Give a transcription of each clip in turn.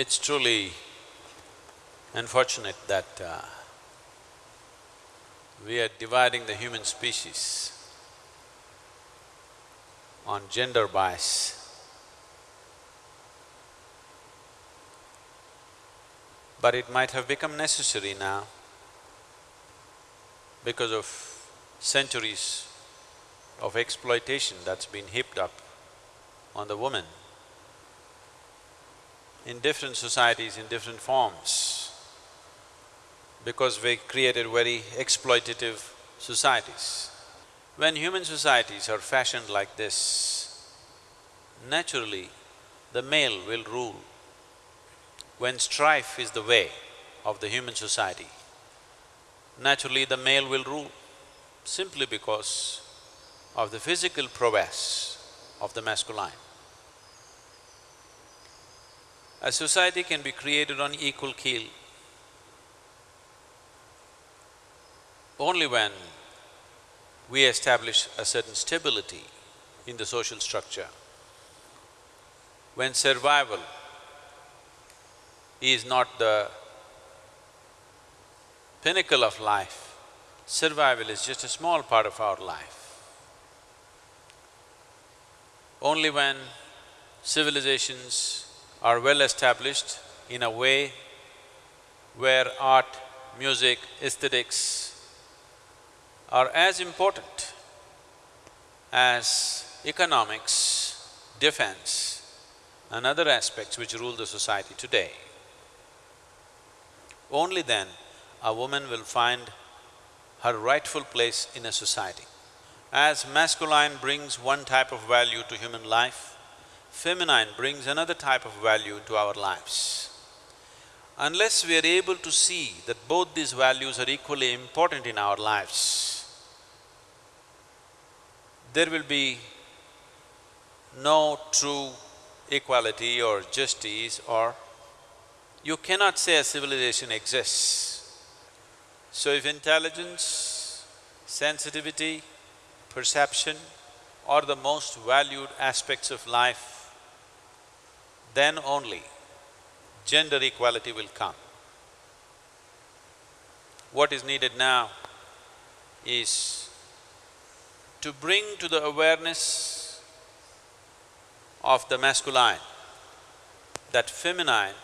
It's truly unfortunate that uh, we are dividing the human species on gender bias. But it might have become necessary now because of centuries of exploitation that's been heaped up on the woman in different societies in different forms because we created very exploitative societies. When human societies are fashioned like this, naturally the male will rule. When strife is the way of the human society, naturally the male will rule simply because of the physical prowess of the masculine. A society can be created on equal keel only when we establish a certain stability in the social structure. When survival is not the pinnacle of life, survival is just a small part of our life. Only when civilizations are well established in a way where art, music, aesthetics are as important as economics, defense and other aspects which rule the society today. Only then a woman will find her rightful place in a society. As masculine brings one type of value to human life, feminine brings another type of value into our lives. Unless we are able to see that both these values are equally important in our lives, there will be no true equality or justice or you cannot say a civilization exists. So if intelligence, sensitivity, perception are the most valued aspects of life, then only gender equality will come. What is needed now is to bring to the awareness of the masculine that feminine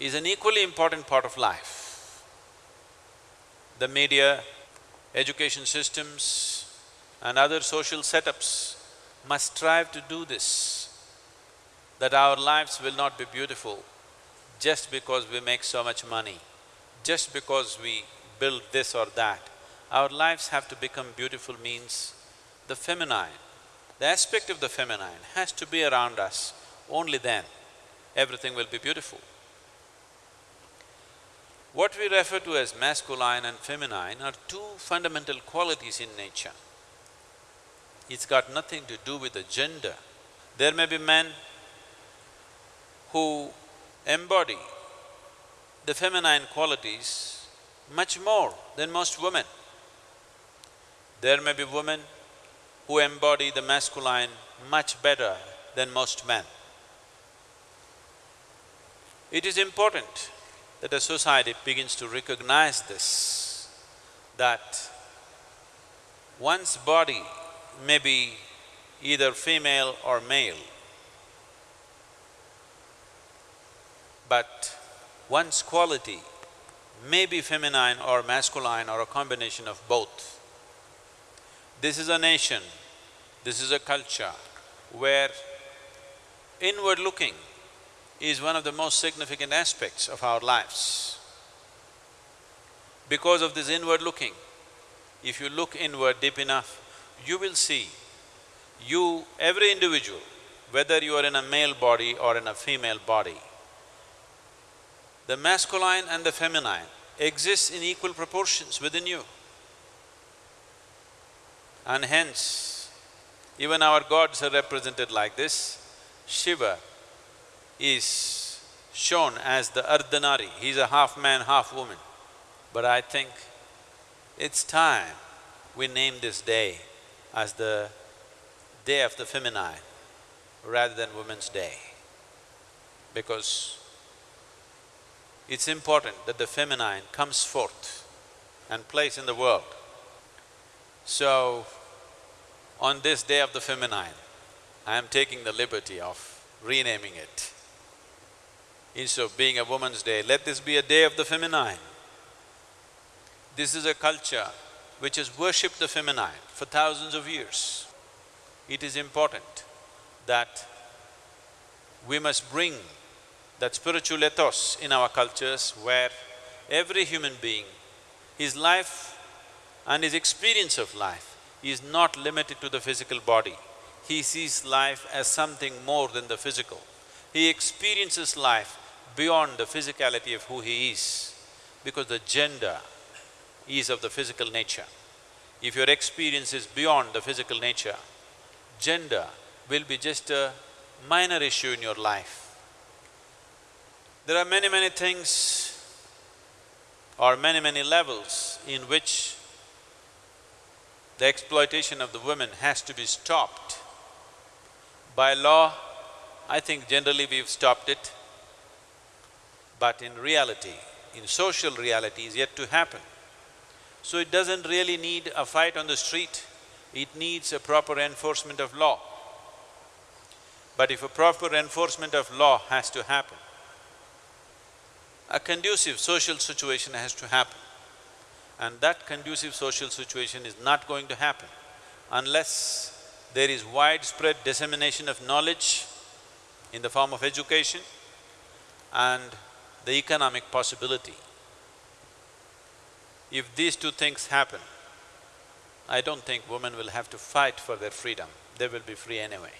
is an equally important part of life. The media, education systems and other social setups must strive to do this that our lives will not be beautiful just because we make so much money, just because we build this or that. Our lives have to become beautiful means the feminine, the aspect of the feminine has to be around us, only then everything will be beautiful. What we refer to as masculine and feminine are two fundamental qualities in nature. It's got nothing to do with the gender. There may be men who embody the feminine qualities much more than most women. There may be women who embody the masculine much better than most men. It is important that a society begins to recognize this, that one's body may be either female or male, but one's quality may be feminine or masculine or a combination of both. This is a nation, this is a culture where inward looking is one of the most significant aspects of our lives. Because of this inward looking, if you look inward deep enough, you will see you, every individual, whether you are in a male body or in a female body, the masculine and the feminine exist in equal proportions within you. And hence, even our gods are represented like this. Shiva is shown as the Ardhanari, he's a half man, half woman. But I think it's time we name this day as the day of the feminine rather than women's day because it's important that the feminine comes forth and plays in the world. So, on this day of the feminine, I am taking the liberty of renaming it. Instead of being a woman's day, let this be a day of the feminine. This is a culture which has worshipped the feminine for thousands of years. It is important that we must bring that spiritual ethos in our cultures where every human being, his life and his experience of life is not limited to the physical body. He sees life as something more than the physical. He experiences life beyond the physicality of who he is, because the gender is of the physical nature. If your experience is beyond the physical nature, gender will be just a minor issue in your life. There are many, many things or many, many levels in which the exploitation of the women has to be stopped. By law, I think generally we've stopped it, but in reality, in social reality is yet to happen. So it doesn't really need a fight on the street, it needs a proper enforcement of law. But if a proper enforcement of law has to happen, a conducive social situation has to happen. And that conducive social situation is not going to happen unless there is widespread dissemination of knowledge in the form of education and the economic possibility. If these two things happen, I don't think women will have to fight for their freedom, they will be free anyway.